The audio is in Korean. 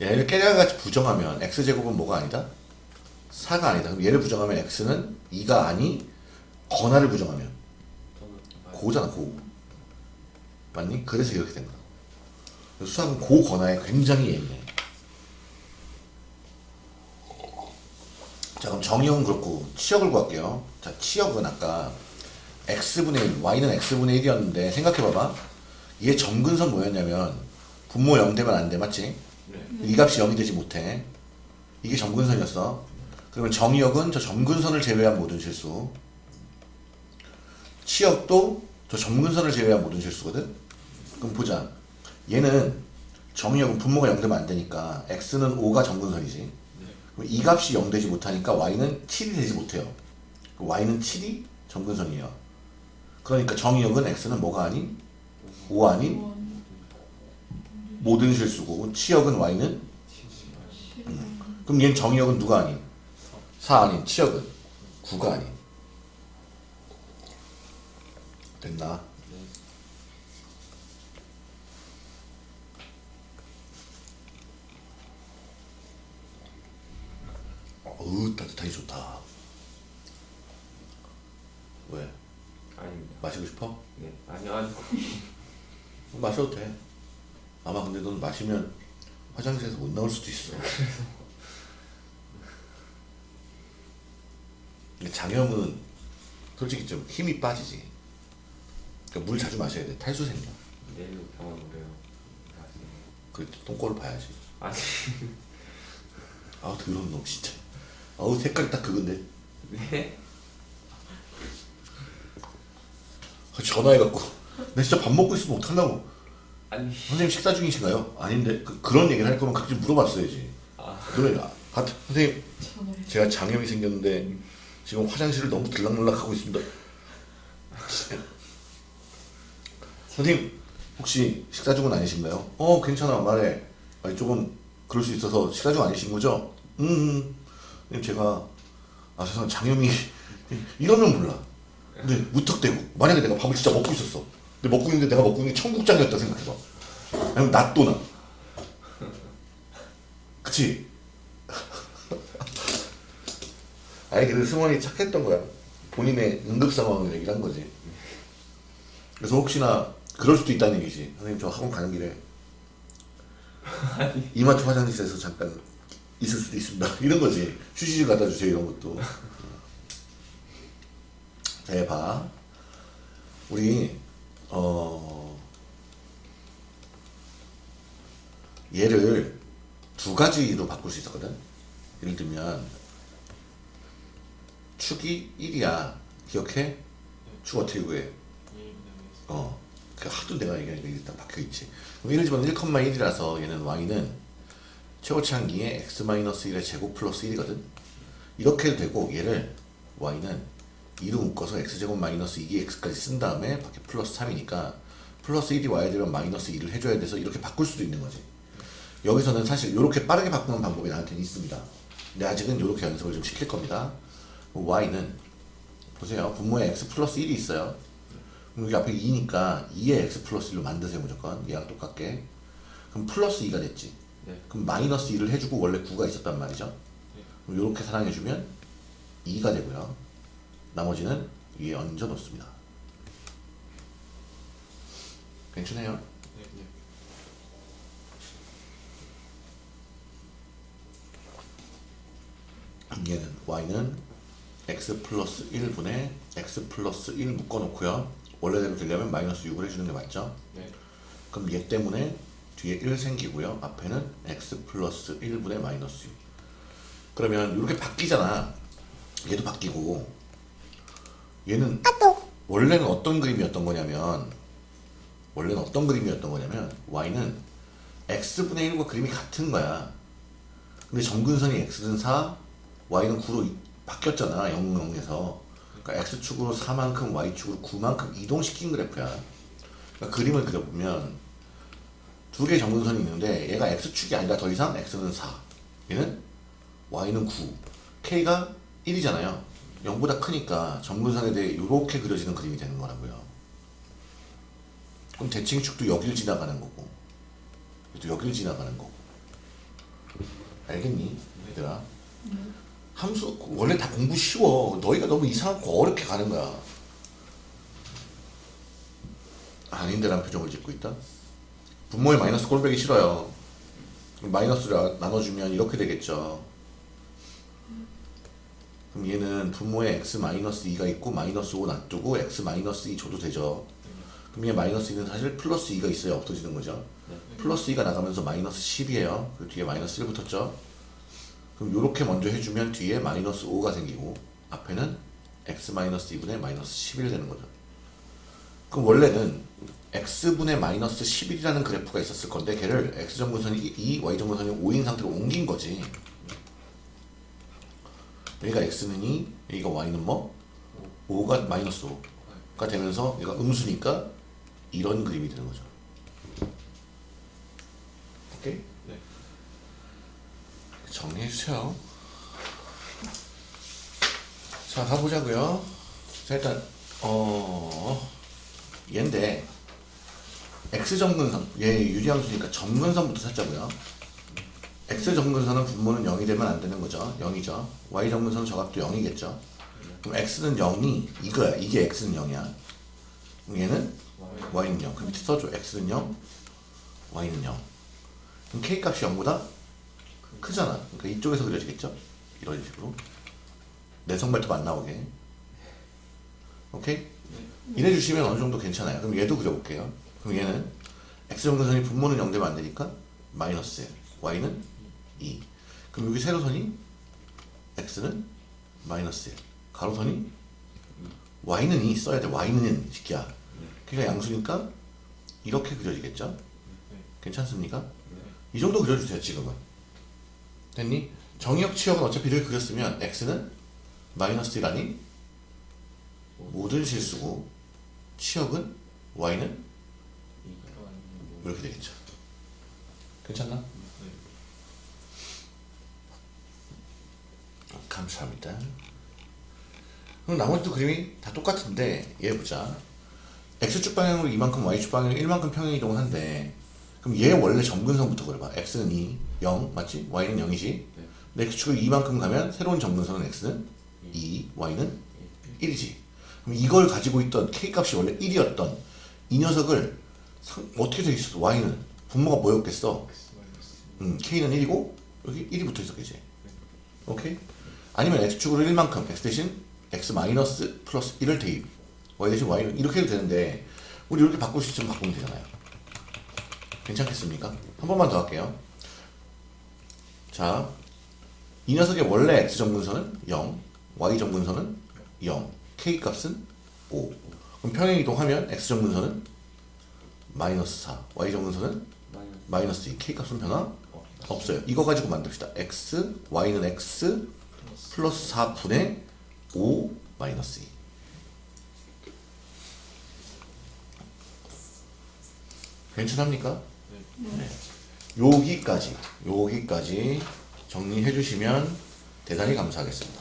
얘를 깨달같이 부정하면 x제곱은 뭐가 아니다? 4가 아니다. 그럼 얘를 부정하면 x는 2가 아니 건화를 부정하면 고잖아 고. 맞니? 그래서 이렇게 된 거야. 수학은 고 건화에 굉장히 예민해. 자 그럼 정의형은 그렇고 치역을 구할게요. 자 치역은 아까 x분의 1, y는 x분의 1이었는데 생각해봐봐. 얘 점근선 뭐였냐면 분모 0 되면 안 돼 맞지? 네. 이 값이 0이 되지 못해. 이게 점근선이었어. 그러면 정의역은 저 점근선을 제외한 모든 실수. 치역도 저 점근선을 제외한 모든 실수거든. 그럼 보자. 얘는 정의역은 분모가 0 되면 안 되니까 x는 5가 점근선이지. 그럼 이 값이 0 되지 못하니까 y는 7이 되지 못해요. y는 7이 점근선이에요. 그러니까 정의역은 x는 뭐가 아닌 5 아닌 모든 실수고 치역은 y는 음. 그럼 얘는 정의역은 누가 아닌 4 아닌 치역은 9가 아닌 됐나? 어우 따뜻하니 좋다 왜? 아닙니다. 마시고 싶어? 네. 아니요, 아니요. 마셔도 돼 아마 근데 넌 마시면 화장실에서 못 나올 수도 있어. 근데 장염은 솔직히 좀 힘이 빠지지. 그러니까 물 자주 마셔야 돼. 탈수 생겨. 내일 병원 오래요. 그래 똥꼬를 봐야지. 아니. 아우 더러운 놈 진짜. 아우 색깔이 딱 그건데. 네? 아, 전화해갖고. 나 진짜 밥 먹고 있으면 어떡하려고 아니. 선생님 식사 중이신가요? 아닌데 그, 런 얘기를 할 거면 각지 물어봤어야지 아. 그래 아, 아, 선생님 제가 장염이 생겼는데 지금 화장실을 너무 들락날락 하고 있습니다 선생님 혹시 식사 중은 아니신가요? 어 괜찮아 말해 아니 조금 그럴 수 있어서 식사 중 아니신 거죠? 음, 음 선생님 제가 아 죄송합니다 장염이 이러면 몰라 근데 무턱대고 만약에 내가 밥을 진짜 먹고 있었어 근데 먹고 있는데 내가 먹고 있는 게 청국장이었다 생각해봐. 아니면 낫또나. 그치? 아니 그래도 승원이 착했던 거야. 본인의 응급 상황을 얘기를 한 거지. 그래서 혹시나 그럴 수도 있다는 얘기지. 선생님 저 학원 가는 길에 이마트 화장실에서 잠깐 있을 수도 있습니다. 이런 거지. 휴지 좀 갖다 주세요 이런 것도. 자, 얘 봐. 우리, 어, 얘를 두 가지로 바꿀 수 있었거든? 예를 들면, 축이 1이야. 기억해? 축 어떻게 구해? 어. 그 하도 내가 얘기하니까 딱 박혀있지. 그럼 예를 들면 1,1이라서 얘는 y는 최고치 한기에 x-1의 제곱 플러스 1이거든? 이렇게 해도 되고, 얘를 y는 2로 묶어서 x제곱 마이너스 2x까지 쓴 다음에 밖에 플러스 3이니까 플러스 1이 와야 되면 마이너스 2를 해줘야 돼서 이렇게 바꿀 수도 있는 거지. 여기서는 사실 이렇게 빠르게 바꾸는 방법이 나한테는 있습니다. 근데 아직은 이렇게 연습을 좀 시킬 겁니다. y는 보세요. 분모에 x 플러스 1이 있어요. 여기 앞에 2니까 2에 x 플러스 1로 만드세요 무조건. 얘랑 똑같게. 그럼 플러스 2가 됐지. 네. 그럼 마이너스 2를 해주고 원래 9가 있었단 말이죠. 이렇게 사랑해주면 2가 되고요 나머지는 위에 얹어 놓습니다. 괜찮아요? 얘는 y는 x 플러스 1분의 x 플러스 1 묶어놓고요. 원래대로 되려면 마이너스 6을 해주는 게 맞죠? 네. 그럼 얘 때문에 뒤에 1 생기고요. 앞에는 x 플러스 1분의 마이너스 6. 그러면 이렇게 바뀌잖아. 얘도 바뀌고 얘는 원래는 어떤 그림이었던 거냐면 원래는 어떤 그림이었던 거냐면 y는 x분의 1과 그림이 같은 거야. 근데 점근선이 x는 4 y는 9로 바뀌었잖아 0, 0에서. 그러니까 x축으로 4만큼 y축으로 9만큼 이동시킨 그래프야. 그러니까 그림을 그려보면 두 개의 점근선이 있는데 얘가 x축이 아니라 더 이상 x는 4 얘는 y는 9 k가 1이잖아요 0보다 크니까 점근선에 대해 이렇게 그려지는 그림이 되는 거라고요. 그럼 대칭축도 여길 지나가는 거고, 또 여길 지나가는 거고. 알겠니? 얘들아. 함수 원래 다 공부 쉬워. 너희가 너무 이상하고 어렵게 가는 거야. 아닌데라는 표정을 짓고 있다. 분모의 마이너스 꼴배기 싫어요. 마이너스를 나눠주면 이렇게 되겠죠. 그럼 얘는 분모에 x 마이너스 2가 있고 마이너스 5 놔두고 x 마이너스 2 줘도 되죠. 그럼 얘 마이너스 2는 사실 플러스 2가 있어야 없어지는 거죠. 플러스 2가 나가면서 마이너스 10이에요. 그 뒤에 마이너스 1 붙었죠. 그럼 이렇게 먼저 해주면 뒤에 마이너스 5가 생기고 앞에는 x 마이너스 2분의 마이너스 11 되는 거죠. 그럼 원래는 x분의 마이너스 11이라는 그래프가 있었을 건데 걔를 x정근선이 2, y정근선이 5인 상태로 옮긴 거지. 여기가 x는 2, 여기가 y는 뭐? 5 가 마이너스 5가 되면서 얘가 음수니까 이런 그림이 되는 거죠. 오케이? 네. 정리해 주세요. 자, 가보자고요. 자, 일단 어 얘인데 x 점근선 얘 유리함수니까 점근선부터 찾자고요. X 점근선은 분모는 0이 되면 안 되는 거죠. 0이죠. y 점근선 저각도 0이겠죠. 그럼 x는 0이 이거야. 이게 x는 0이야. 그럼 얘는 y는 0. 그 밑에 써줘. x는 0, y는 0. 그럼 k 값이 0보다 크잖아. 그러니까 이쪽에서 그려지겠죠? 이런 식으로. 내 성 발톱 안 나오게. 오케이? 이래 주시면 어느 정도 괜찮아요. 그럼 얘도 그려볼게요. 그럼 얘는 x 정근선이 분모는 0 되면 안 되니까 마이너스 1, y는 2. 그럼 여기 세로선이 x는 마이너스 1, 가로선이 y는 2 써야 돼. y는 시키야. 그러니까 양수니까 이렇게 그려지겠죠? 괜찮습니까? 이 정도 그려주세요 지금은 됐니? 정의역 치역은 어차피 이렇게 그렸으면 x는 마이너스 1 아닌 모든 실수고 치역은 y는 이렇게 되겠죠 괜찮나? 감사합니다. 그럼 나머지도 그림이 다 똑같은데 얘 보자. X축 방향으로 이만큼 y축 방향으로 1만큼 평행이동을 한대. 그럼 얘 원래 점근선부터 그려봐. X는 2, 0 맞지? y는 0이지? 근데 x축을 2만큼 가면 새로운 점근선은 x는 2, y는 1이지. 그럼 이걸 가지고 있던 k값이 원래 1이었던 이 녀석을 상- 어떻게 돼 있었어? y는? 분모가 뭐였겠어? 음, k는 1이고 여기 1이 붙어 있었겠지. 오케이? 아니면 x축으로 1만큼 x 대신 x 마이너스 플러스 1을 대입 y 대신 y는 이렇게 해도 되는데 우리 이렇게 바꿀 수 있으면 바꾸면 되잖아요 괜찮겠습니까? 한 번만 더 할게요 자, 이 녀석의 원래 x 정근선은 0 y 정근선은 0 k 값은 5 그럼 평행 이동하면 x 정근선은 마이너스 4 y 정근선은 마이너스 2 k 값은 변화 없어요. 이거 가지고 만듭시다. x, y는 x 플러스 4분의 5 마이너스 2. 괜찮합니까? 네. 여기까지, 여기까지 정리해 주시면 대단히 감사하겠습니다.